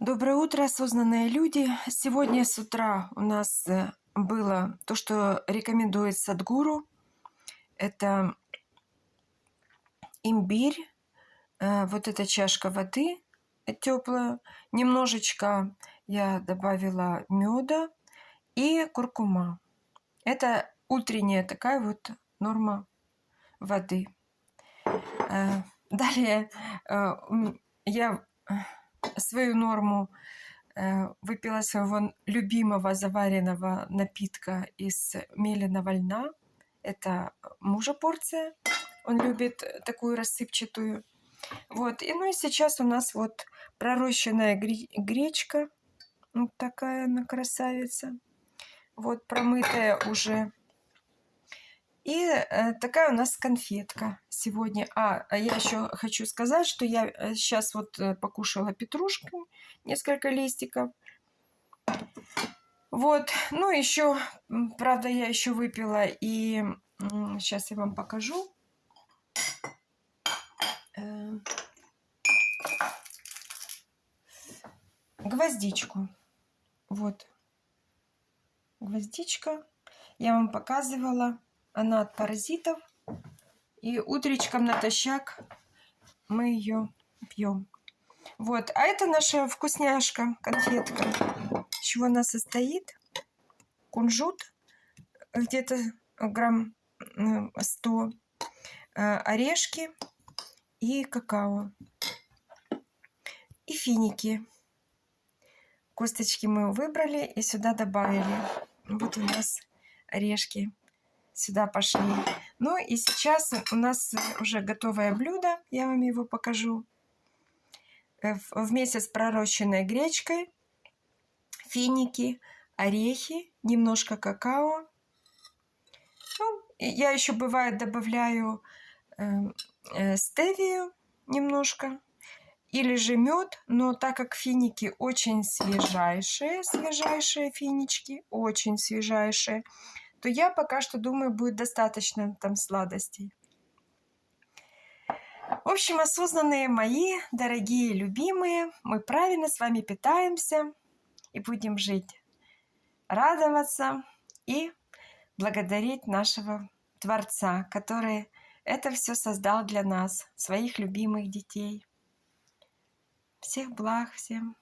Доброе утро, осознанные люди. Сегодня с утра у нас э, было то, что рекомендует Садгуру. Это имбирь, э, вот эта чашка воды теплая, немножечко я добавила меда и куркума. Это утренняя такая вот норма воды. Э, далее я свою норму э, выпила своего любимого заваренного напитка из меленого льна. Это мужа порция. Он любит такую рассыпчатую. Вот. И ну и сейчас у нас вот пророщенная гречка. Вот такая она красавица. Вот промытая уже и э, такая у нас конфетка сегодня. А, а я еще хочу сказать, что я сейчас э, вот э, покушала петрушку, несколько листиков. Вот, ну еще, правда, я еще выпила и сейчас я вам покажу. Гвоздичку. Вот. Гвоздичка. Я вам показывала. Она от паразитов. И утречком натощак мы ее пьем. Вот. А это наша вкусняшка, конфетка. Из чего она состоит? Кунжут, где-то грамм 100, э, орешки и какао. И финики. Косточки мы выбрали и сюда добавили. Вот у нас орешки сюда пошли. Ну и сейчас у нас уже готовое блюдо, я вам его покажу. Э, вместе с пророщенной гречкой, финики, орехи, немножко какао. Ну, я еще бывает добавляю э, э, стевию немножко или же мед, но так как финики очень свежайшие, свежайшие финички, очень свежайшие, то я пока что думаю, будет достаточно там сладостей. В общем, осознанные мои, дорогие, любимые, мы правильно с вами питаемся и будем жить, радоваться и благодарить нашего Творца, который это все создал для нас, своих любимых детей. Всех благ всем!